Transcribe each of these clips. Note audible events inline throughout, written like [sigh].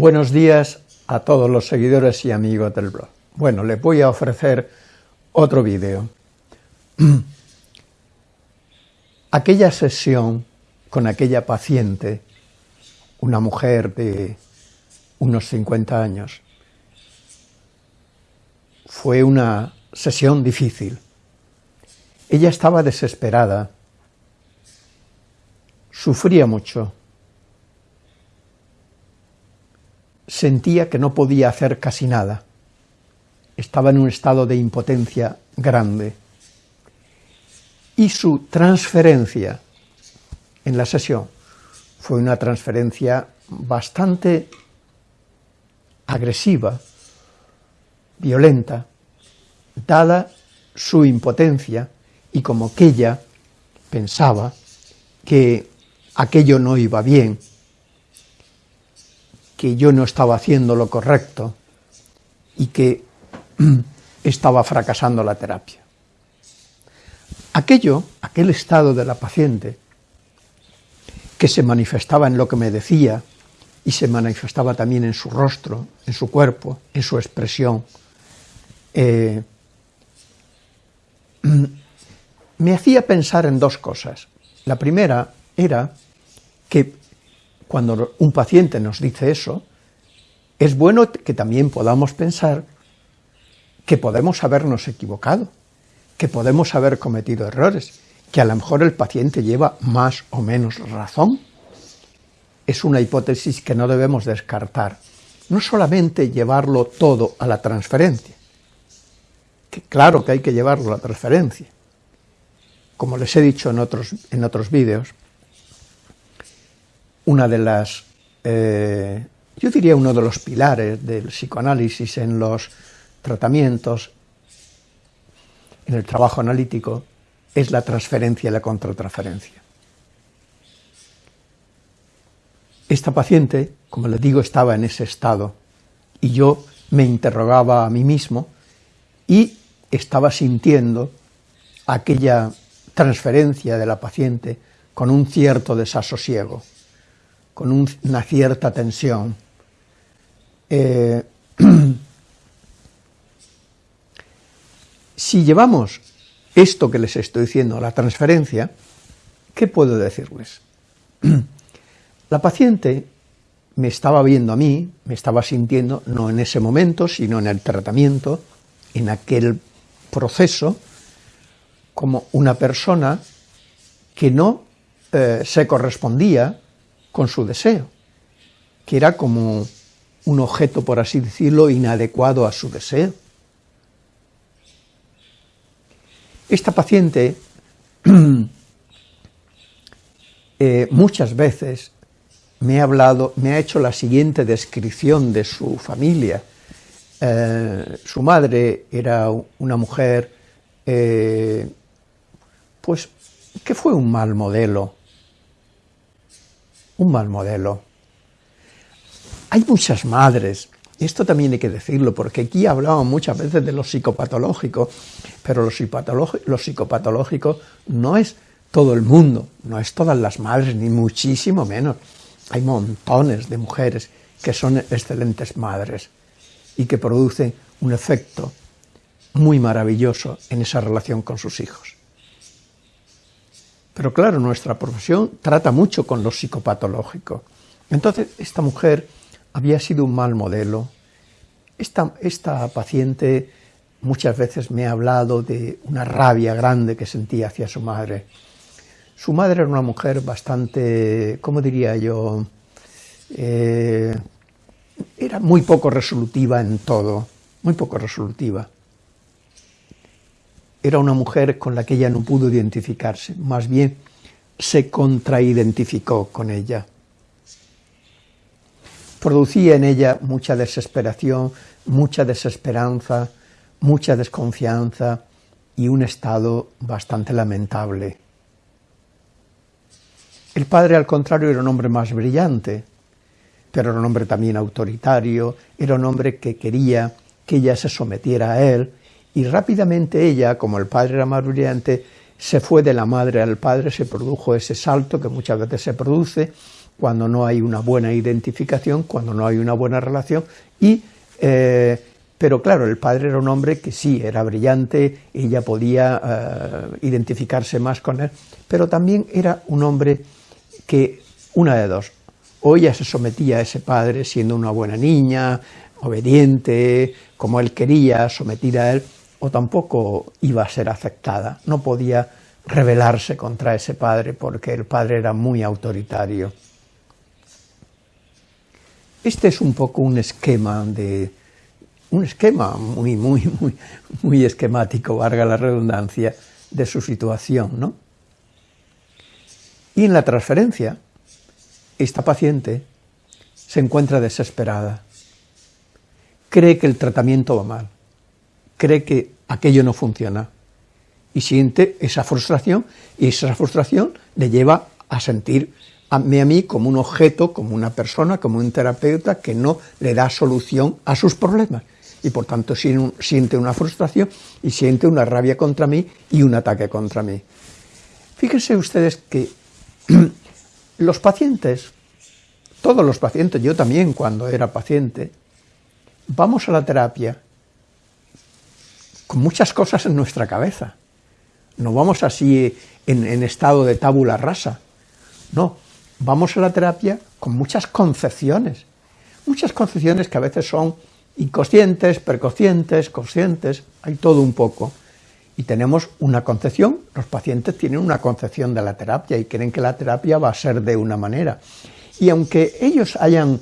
Buenos días a todos los seguidores y amigos del blog. Bueno, les voy a ofrecer otro vídeo. [clears throat] Aquella sesión con aquella paciente, una mujer de unos 50 años, fue una sesión difícil. Ella estaba desesperada, sufría mucho, sentía que no podía hacer casi nada. Estaba en un estado de impotencia grande. Y su transferencia en la sesión fue una transferencia bastante agresiva, violenta, dada su impotencia y como que ella pensaba que aquello no iba bien, que yo no estaba haciendo lo correcto y que [clears throat] estaba fracasando la terapia. Aquello, aquel estado de la paciente, que se manifestaba en lo que me decía y se manifestaba también en su rostro, en su cuerpo, en su expresión, eh, [clears throat] me hacía pensar en dos cosas. La primera era que cuando un paciente nos dice eso, es bueno que también podamos pensar que podemos habernos equivocado, que podemos haber cometido errores, que a lo mejor el paciente lleva más o menos razón. Es una hipótesis que no debemos descartar. No solamente llevarlo todo a la transferencia, que claro que hay que llevarlo a la transferencia. Como les he dicho en otros, en otros vídeos, una de las, eh, yo diría uno de los pilares del psicoanálisis en los tratamientos, en el trabajo analítico, es la transferencia y la contratransferencia. Esta paciente, como les digo, estaba en ese estado y yo me interrogaba a mí mismo y estaba sintiendo aquella transferencia de la paciente con un cierto desasosiego con una cierta tensión. Eh, [clears throat] si llevamos esto que les estoy diciendo la transferencia, ¿qué puedo decirles? [clears throat] La paciente me estaba viendo a mí, me estaba sintiendo, no en ese momento, sino en el tratamiento, en aquel proceso, como una persona que no eh, se correspondía con su deseo, que era como un objeto, por así decirlo, inadecuado a su deseo. Esta paciente [clears throat] eh, muchas veces me ha hablado, me ha hecho la siguiente descripción de su familia. Eh, su madre era una mujer, eh, pues, que fue un mal modelo, un mal modelo. Hay muchas madres, y esto también hay que decirlo, porque aquí hablamos muchas veces de lo psicopatológico, pero lo, psicopatológico, no es todo el mundo, no es todas las madres, ni muchísimo menos. Hay montones de mujeres que son excelentes madres y que producen un efecto muy maravilloso en esa relación con sus hijos. Pero claro, nuestra profesión trata mucho con lo psicopatológico. Entonces, esta mujer había sido un mal modelo. Esta, paciente muchas veces me ha hablado de una rabia grande que sentía hacia su madre. Su madre era una mujer bastante, ¿cómo diría yo? Eh, era muy poco resolutiva en todo, muy poco resolutiva era una mujer con la que ella no pudo identificarse, más bien se contraidentificó con ella. Producía en ella mucha desesperación, mucha desesperanza, mucha desconfianza y un estado bastante lamentable. El padre, al contrario, era un hombre más brillante, pero era un hombre también autoritario, era un hombre que quería que ella se sometiera a él, y rápidamente ella, como el padre era más brillante, se fue de la madre al padre, se produjo ese salto que muchas veces se produce, cuando no hay una buena identificación, cuando no hay una buena relación, y, eh, pero claro, el padre era un hombre que sí, era brillante, ella podía eh, identificarse más con él, pero también era un hombre que, una de dos, o ella se sometía a ese padre siendo una buena niña, obediente, como él quería, sometida a él, o tampoco iba a ser aceptada, no podía rebelarse contra ese padre porque el padre era muy autoritario. Este es un poco un esquema de un esquema muy, muy, muy, muy esquemático, valga la redundancia, de su situación, ¿no? Y en la transferencia, esta paciente se encuentra desesperada, cree que el tratamiento va mal, cree que aquello no funciona, y siente esa frustración, y esa frustración le lleva a sentir a mí como un objeto, como una persona, como un terapeuta que no le da solución a sus problemas, y por tanto siente una frustración y siente una rabia contra mí y un ataque contra mí. Fíjense ustedes que [clears throat] los pacientes, todos los pacientes, yo también cuando era paciente, vamos a la terapia con muchas cosas en nuestra cabeza. No vamos así en, estado de tábula rasa. No, vamos a la terapia con muchas concepciones. Muchas concepciones que a veces son inconscientes, preconscientes, conscientes, hay todo un poco. Y tenemos una concepción, los pacientes tienen una concepción de la terapia y creen que la terapia va a ser de una manera. Y aunque ellos hayan,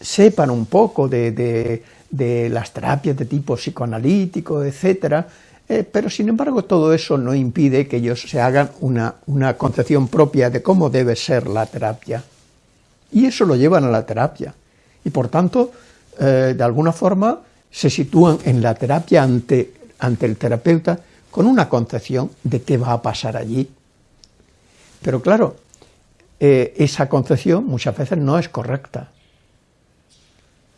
sepan un poco de, de las terapias de tipo psicoanalítico, etcétera, eh, pero sin embargo todo eso no impide que ellos se hagan una, concepción propia de cómo debe ser la terapia. Y eso lo llevan a la terapia. Y por tanto, eh, de alguna forma, se sitúan en la terapia ante, ante el terapeuta con una concepción de qué va a pasar allí. Pero claro, eh, esa concepción muchas veces no es correcta.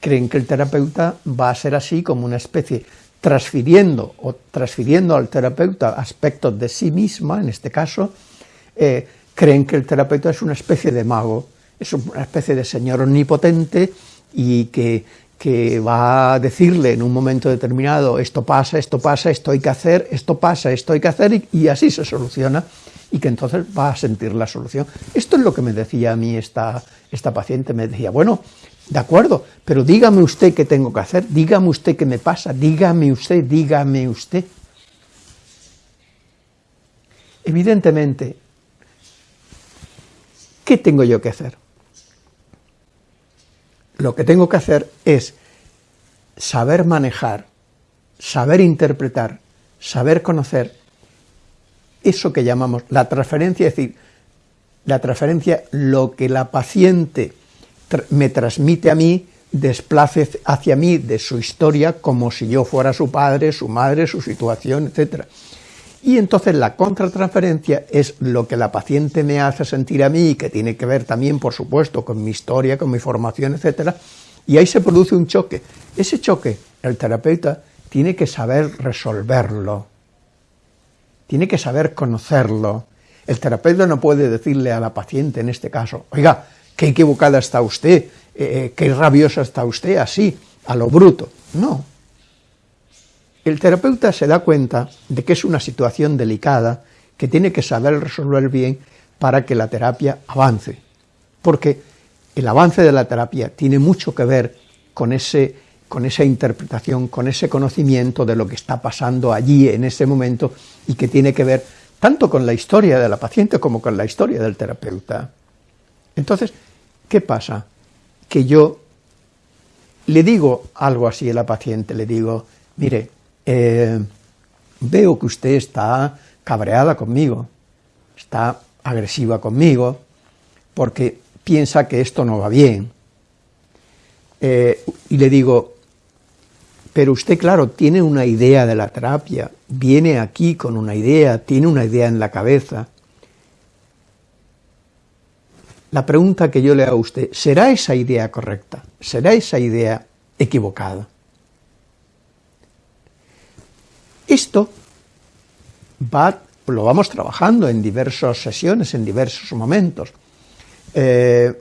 Creen que el terapeuta va a ser así como una especie transfiriendo o transfiriendo al terapeuta aspectos de sí misma, en este caso, eh, creen que el terapeuta es una especie de mago, es una especie de señor omnipotente y que, que va a decirle en un momento determinado esto pasa, esto pasa, esto hay que hacer, esto pasa, esto hay que hacer y, y así se soluciona y que entonces va a sentir la solución. Esto es lo que me decía a mí esta, esta paciente, me decía, bueno, de acuerdo, pero dígame usted qué tengo que hacer, dígame usted qué me pasa, dígame usted, dígame usted. Evidentemente, ¿qué tengo yo que hacer? Lo que tengo que hacer es saber manejar, saber interpretar, saber conocer eso que llamamos la transferencia, es decir, la transferencia, lo que la paciente me transmite a mí, desplace hacia mí de su historia como si yo fuera su padre, su madre, su situación, etc. Y entonces la contratransferencia es lo que la paciente me hace sentir a mí, y que tiene que ver también, por supuesto, con mi historia, con mi formación, etc. Y ahí se produce un choque. Ese choque, el terapeuta tiene que saber resolverlo, tiene que saber conocerlo. El terapeuta no puede decirle a la paciente, en este caso, oiga, qué equivocada está usted, eh, eh, qué rabiosa está usted, así, a lo bruto. No. El terapeuta se da cuenta de que es una situación delicada, que tiene que saber resolver bien para que la terapia avance. Porque el avance de la terapia tiene mucho que ver con, ese, con esa interpretación, con ese conocimiento de lo que está pasando allí en ese momento y que tiene que ver tanto con la historia de la paciente como con la historia del terapeuta. Entonces, ¿qué pasa? Que yo le digo algo así a la paciente, le digo, mire, eh, veo que usted está cabreada conmigo, está agresiva conmigo, porque piensa que esto no va bien. Eh, y le digo, pero usted, claro, tiene una idea de la terapia, viene aquí con una idea, tiene una idea en la cabeza, la pregunta que yo le hago a usted, ¿será esa idea correcta? ¿Será esa idea equivocada? Esto va, lo vamos trabajando en diversas sesiones, en diversos momentos. Eh,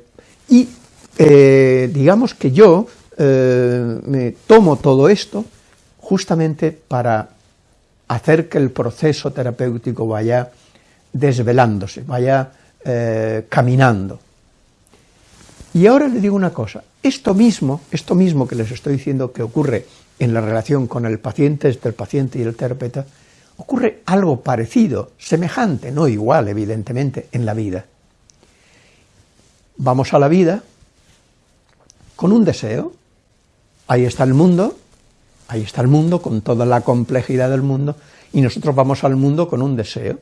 eh, digamos que yo eh, me tomo todo esto justamente para hacer que el proceso terapéutico vaya desvelándose, vaya eh, caminando. Y ahora le digo una cosa, esto mismo, esto mismo que les estoy diciendo que ocurre en la relación con el paciente, entre el paciente y el terapeuta, ocurre algo parecido, semejante, no igual, evidentemente, en la vida. Vamos a la vida con un deseo, ahí está el mundo, ahí está el mundo con toda la complejidad del mundo, y nosotros vamos al mundo con un deseo.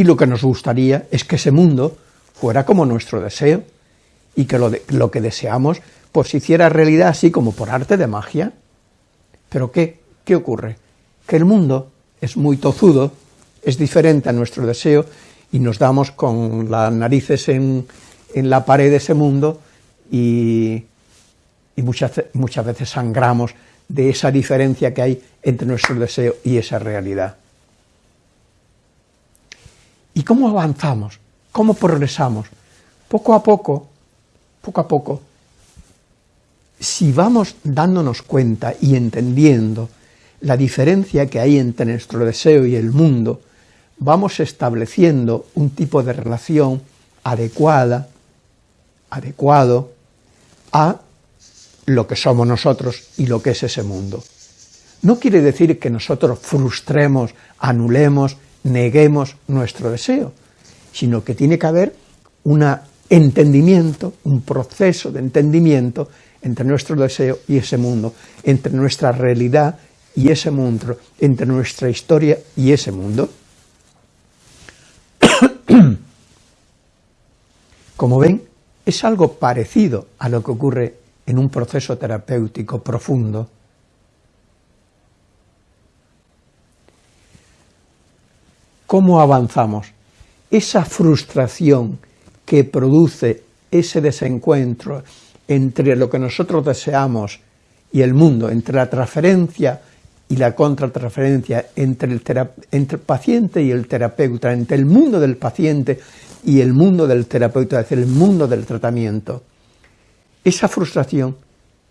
Y lo que nos gustaría es que ese mundo fuera como nuestro deseo, y que lo, que deseamos pues se hiciera realidad así como por arte de magia. Pero ¿qué? ¿Qué ocurre? Que el mundo es muy tozudo, es diferente a nuestro deseo, y nos damos con las narices en, en la pared de ese mundo y, y muchas, muchas veces sangramos de esa diferencia que hay entre nuestro deseo y esa realidad. ¿Y cómo avanzamos? ¿Cómo progresamos? Poco a poco, poco a poco, si vamos dándonos cuenta y entendiendo la diferencia que hay entre nuestro deseo y el mundo, vamos estableciendo un tipo de relación adecuada, adecuado a lo que somos nosotros y lo que es ese mundo. No quiere decir que nosotros frustremos, anulemos, neguemos nuestro deseo, sino que tiene que haber un entendimiento, un proceso de entendimiento entre nuestro deseo y ese mundo, entre nuestra realidad y ese mundo, entre nuestra historia y ese mundo. [coughs] Como ven, es algo parecido a lo que ocurre en un proceso terapéutico profundo. ¿Cómo avanzamos? Esa frustración que produce ese desencuentro entre lo que nosotros deseamos y el mundo, entre la transferencia y la contratransferencia, entre el, entre el paciente y el terapeuta, entre el mundo del paciente y el mundo del terapeuta, es decir, el mundo del tratamiento, esa frustración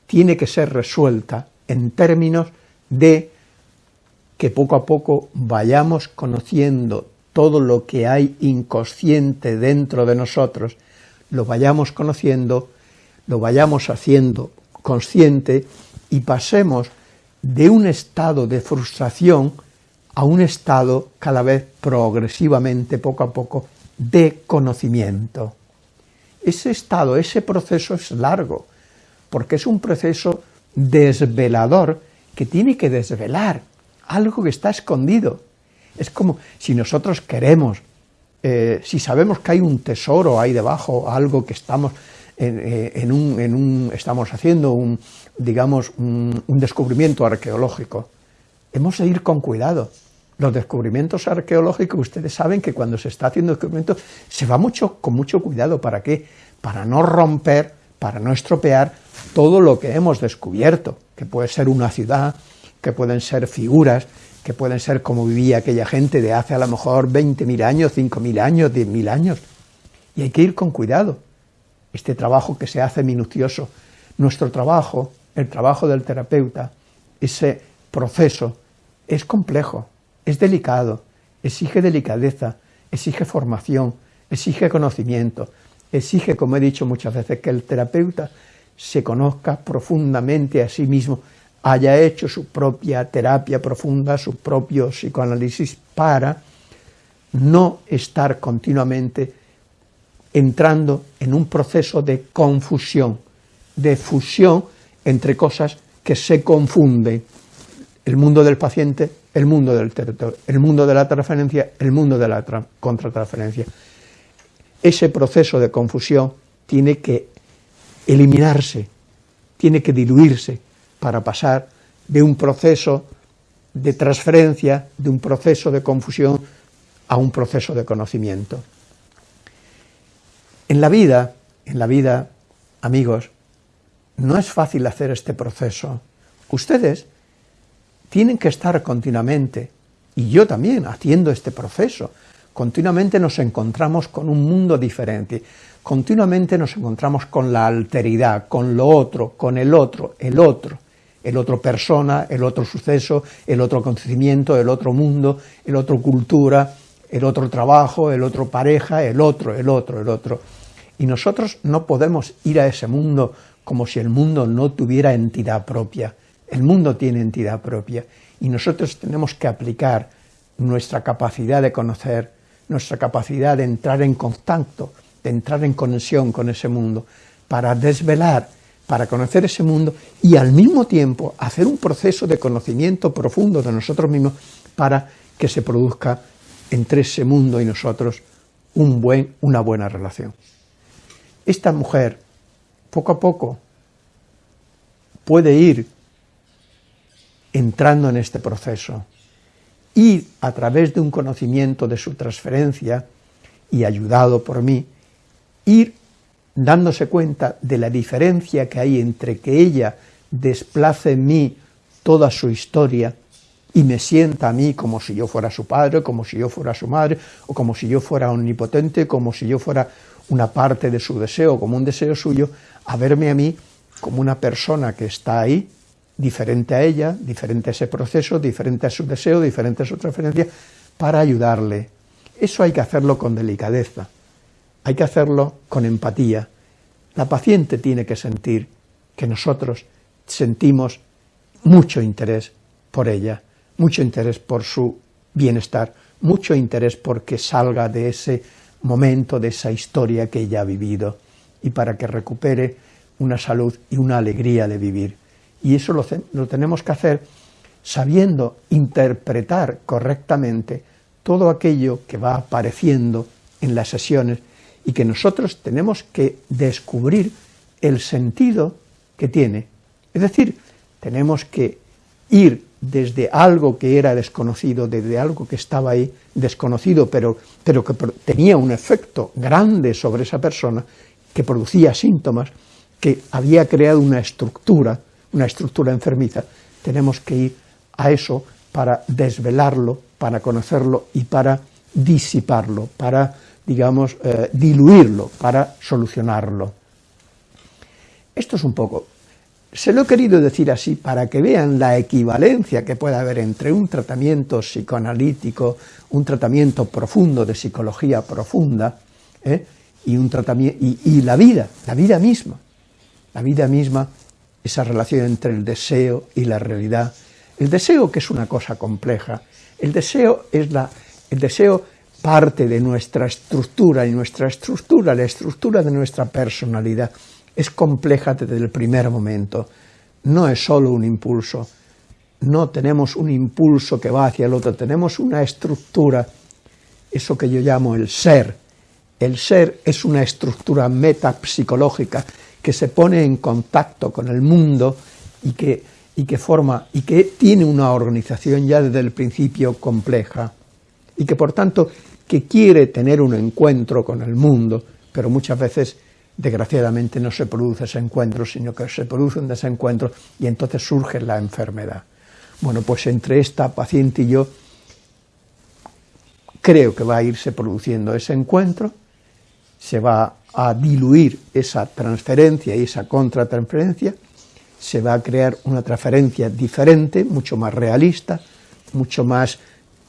tiene que ser resuelta en términos de que poco a poco vayamos conociendo todo lo que hay inconsciente dentro de nosotros, lo vayamos conociendo, lo vayamos haciendo consciente y pasemos de un estado de frustración a un estado cada vez progresivamente, poco a poco, de conocimiento. Ese estado, ese proceso es largo, porque es un proceso desvelador que tiene que desvelar algo que está escondido. Es como si nosotros queremos, eh, si sabemos que hay un tesoro ahí debajo, algo que estamos, en, eh, un, estamos haciendo, un, digamos, un descubrimiento arqueológico, hemos de ir con cuidado, los descubrimientos arqueológicos, ustedes saben que cuando se está haciendo descubrimientos se va mucho con mucho cuidado, ¿para qué? Para no romper, para no estropear todo lo que hemos descubierto, que puede ser una ciudad, que pueden ser figuras, que pueden ser como vivía aquella gente de hace a lo mejor 20.000 años, 5.000 años, 10.000 años. Y hay que ir con cuidado. Este trabajo que se hace minucioso, nuestro trabajo, el trabajo del terapeuta, ese proceso, es complejo, es delicado, exige delicadeza, exige formación, exige conocimiento, exige, como he dicho muchas veces, que el terapeuta se conozca profundamente a sí mismo, haya hecho su propia terapia profunda, su propio psicoanálisis, para no estar continuamente entrando en un proceso de confusión, de fusión entre cosas que se confunden, el mundo del paciente el mundo del territorio, el mundo de la transferencia, el mundo de la contratransferencia. Ese proceso de confusión tiene que eliminarse, tiene que diluirse para pasar de un proceso de transferencia, de un proceso de confusión, a un proceso de conocimiento. En la vida, en la vida, amigos, no es fácil hacer este proceso. Ustedes tienen que estar continuamente, y yo también, haciendo este proceso, continuamente nos encontramos con un mundo diferente, continuamente nos encontramos con la alteridad, con lo otro, con el otro, el otro, el otro persona, el otro suceso, el otro acontecimiento, el otro mundo, el otro cultura, el otro trabajo, el otro pareja, el otro, el otro, el otro. Y nosotros no podemos ir a ese mundo como si el mundo no tuviera entidad propia. El mundo tiene entidad propia y nosotros tenemos que aplicar nuestra capacidad de conocer, nuestra capacidad de entrar en contacto, de entrar en conexión con ese mundo, para desvelar, para conocer ese mundo y al mismo tiempo hacer un proceso de conocimiento profundo de nosotros mismos para que se produzca entre ese mundo y nosotros una buena relación. Esta mujer, poco a poco, puede ir entrando en este proceso, ir a través de un conocimiento de su transferencia y ayudado por mí, ir dándose cuenta de la diferencia que hay entre que ella desplace en mí toda su historia y me sienta a mí como si yo fuera su padre, como si yo fuera su madre, o como si yo fuera omnipotente, como si yo fuera una parte de su deseo, como un deseo suyo, a verme a mí como una persona que está ahí, diferente a ella, diferente a ese proceso, diferente a su deseo, diferente a su transferencia, para ayudarle. Eso hay que hacerlo con delicadeza, hay que hacerlo con empatía. La paciente tiene que sentir que nosotros sentimos mucho interés por ella, mucho interés por su bienestar, mucho interés porque salga de ese momento, de esa historia que ella ha vivido, y para que recupere una salud y una alegría de vivir. Y eso lo, lo tenemos que hacer sabiendo interpretar correctamente todo aquello que va apareciendo en las sesiones y que nosotros tenemos que descubrir el sentido que tiene. Es decir, tenemos que ir desde algo que era desconocido, desde algo que estaba ahí desconocido, pero, pero que tenía un efecto grande sobre esa persona, que producía síntomas, que había creado una estructura, una estructura enfermiza, tenemos que ir a eso para desvelarlo, para conocerlo y para disiparlo, para, digamos, eh, diluirlo, para solucionarlo. Esto es un poco, se lo he querido decir así para que vean la equivalencia que puede haber entre un tratamiento psicoanalítico, un tratamiento profundo de psicología profunda, ¿eh? y, un tratamiento, y la vida, la vida misma la vida misma, esa relación entre el deseo y la realidad. El deseo que es una cosa compleja, el deseo es la, el deseo parte de nuestra estructura y nuestra estructura, la estructura de nuestra personalidad, es compleja desde el primer momento, no es solo un impulso, no tenemos un impulso que va hacia el otro, tenemos una estructura, eso que yo llamo el ser. El ser es una estructura metapsicológica que se pone en contacto con el mundo y que, y que forma, y que tiene una organización ya desde el principio compleja, y que por tanto que quiere tener un encuentro con el mundo, pero muchas veces desgraciadamente no se produce ese encuentro, sino que se produce un desencuentro y entonces surge la enfermedad. Bueno, pues entre esta paciente y yo creo que va a irse produciendo ese encuentro, se va a diluir esa transferencia y esa contratransferencia, se va a crear una transferencia diferente, mucho más realista, mucho más,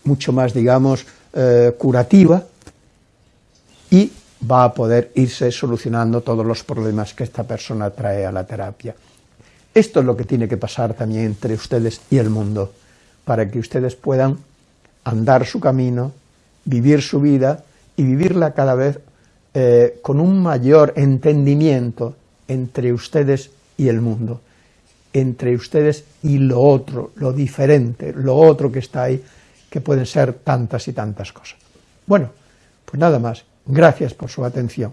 mucho más digamos, eh, curativa, y va a poder irse solucionando todos los problemas que esta persona trae a la terapia. Esto es lo que tiene que pasar también entre ustedes y el mundo, para que ustedes puedan andar su camino, vivir su vida y vivirla cada vez eh, con un mayor entendimiento entre ustedes y el mundo, entre ustedes y lo otro, lo diferente, lo otro que está ahí, que pueden ser tantas y tantas cosas. Bueno, pues nada más, gracias por su atención.